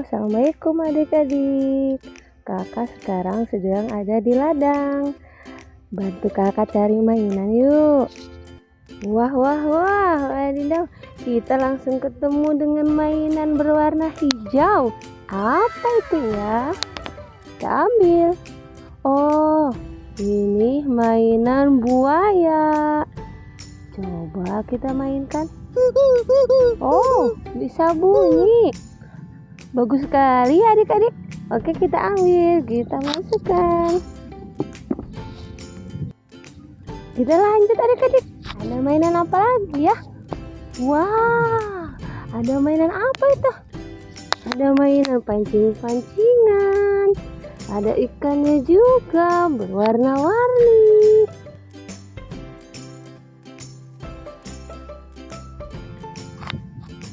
Assalamualaikum adik-adik. Kakak sekarang sedang ada di ladang. Bantu kakak cari mainan yuk. Wah wah wah Wadidaw Kita langsung ketemu dengan mainan berwarna hijau. Apa itu ya? Kita ambil. Oh ini mainan buaya. Coba kita mainkan. Oh bisa bunyi Bagus sekali adik-adik. Oke kita ambil, kita masukkan. Kita lanjut adik-adik. Ada mainan apa lagi ya? Wah, ada mainan apa itu? Ada mainan pancing-pancingan. Ada ikannya juga berwarna-warni.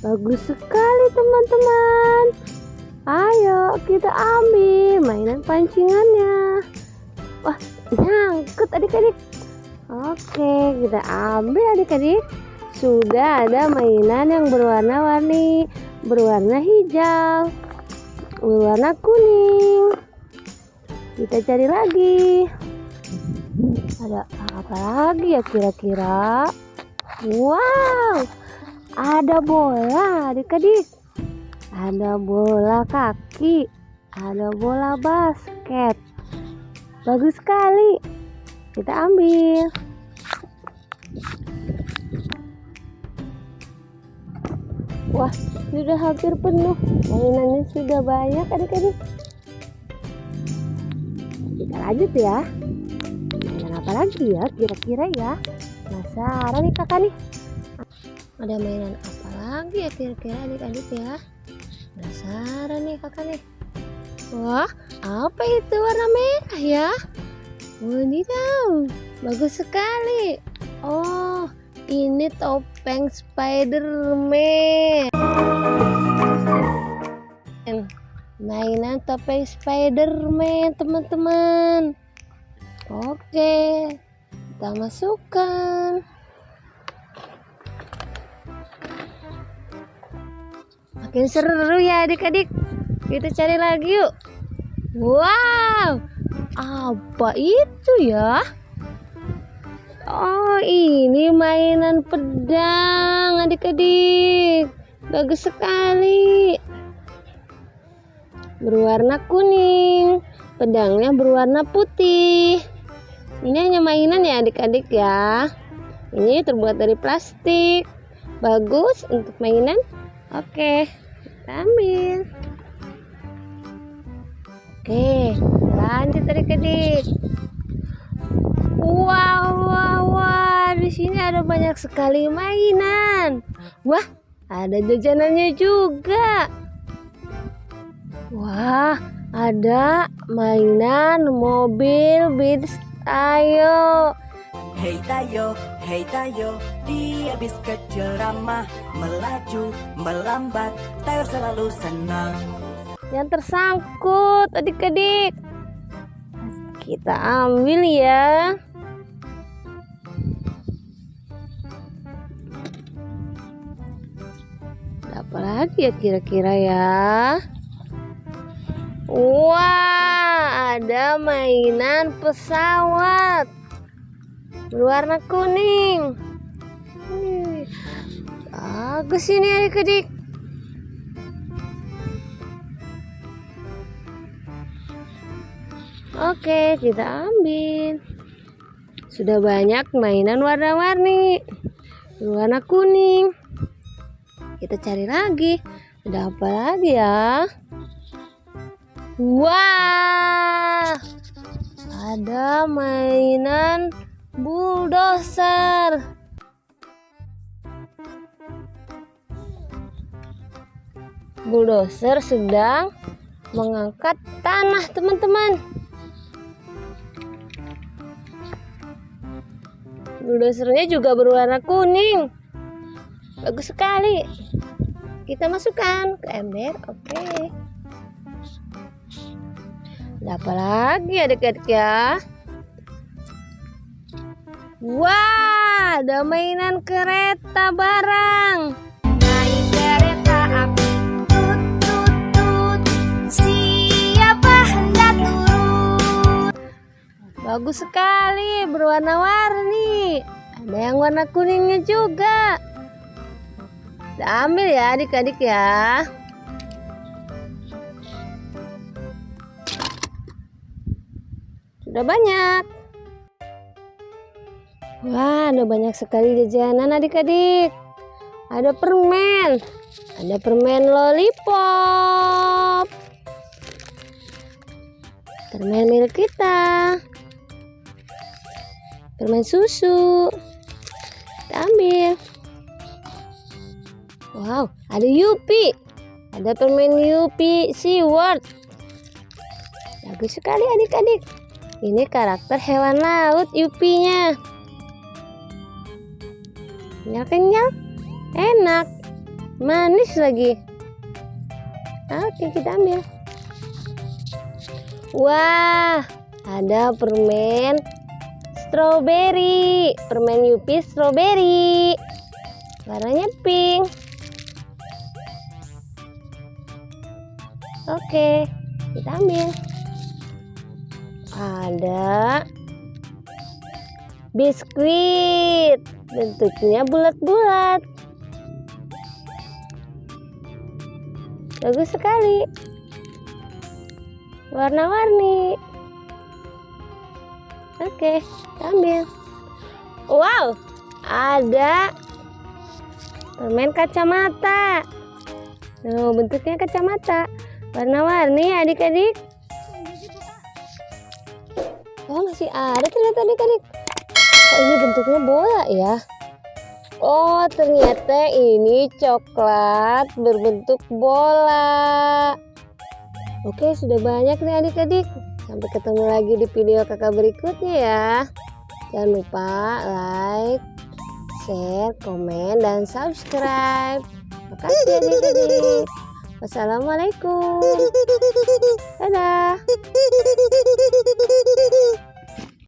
Bagus sekali teman-teman. Ayo kita ambil mainan pancingannya. Wah nyangkut adik-adik. Oke kita ambil adik-adik. Sudah ada mainan yang berwarna-warni. Berwarna hijau. Berwarna kuning. Kita cari lagi. Ada apa lagi ya kira-kira? Wow ada bola adik-adik ada bola kaki ada bola basket. Bagus sekali. Kita ambil. Wah sudah hampir penuh. Mainannya sudah banyak adik-adik. Kita lanjut ya. Mainan apa lagi ya kira-kira ya? Penasaran nih kakak nih? Ada mainan apa lagi ya kira-kira adik-adik ya penasaran nih kakak nih. Wah apa itu warna merah ya? Wadidaw bagus sekali. Oh ini topeng Spiderman. Mainan topeng Spiderman teman-teman. Oke kita masukkan makin seru ya adik-adik. Kita cari lagi yuk. Wow apa itu ya? Oh ini mainan pedang adik-adik. Bagus sekali. Berwarna kuning pedangnya berwarna putih. Ini hanya mainan ya adik-adik ya. Ini terbuat dari plastik. Bagus untuk mainan Oke, kita ambil. Oke, lanjut adik-adik. Wow, wow, wow, di sini ada banyak sekali mainan. Wah, ada jajanannya juga. Wah, ada mainan mobil Beats Ayo. Hei tayo, hei tayo, dia bis kecil ramah Melaju, melambat, tayo selalu senang. Yang tersangkut adik-adik. Kita ambil ya. Apa lagi ya kira-kira ya? Wah, ada mainan pesawat berwarna kuning. Bagus ini adik-adik. Oke kita ambil. Sudah banyak mainan warna-warni. Berwarna kuning. Kita cari lagi. Ada apa lagi ya? Wah! Ada mainan bulldozer sedang mengangkat tanah teman-teman bulldozernya juga berwarna kuning bagus sekali kita masukkan ke ember oke okay. apa lagi adik-adik ya Wah, ada mainan kereta barang. Bagus sekali, berwarna-warni. Ada yang warna kuningnya juga. Kita ambil ya adik-adik ya. Sudah banyak. Wah, ada banyak sekali jajanan adik-adik. Ada permen. Ada permen lollipop. Permen milik kita. Permen susu. Kita ambil. Wow, ada Yupi. Ada permen Yupi SeaWorld. Bagus sekali adik-adik. Ini karakter hewan laut Yupinya. Kenyal-kenyal, enak, manis lagi. Oke, kita ambil. Wah, ada permen strawberry, permen Yupi strawberry. Warnanya pink. Oke, kita ambil. Ada biskuit, bentuknya bulat-bulat. Bagus sekali. Warna-warni. Oke, ambil. Wow, ada permen kacamata. Oh, bentuknya kacamata. Warna-warni adik-adik. Oh, masih ada ternyata adik-adik. Kok ini bentuknya bola ya? Oh, ternyata ini coklat berbentuk bola. Oke, sudah banyak nih adik-adik. Sampai ketemu lagi di video kakak berikutnya ya. Jangan lupa like, share, komen, dan subscribe. Makasih adik-adik. Wassalamualaikum. Dadah.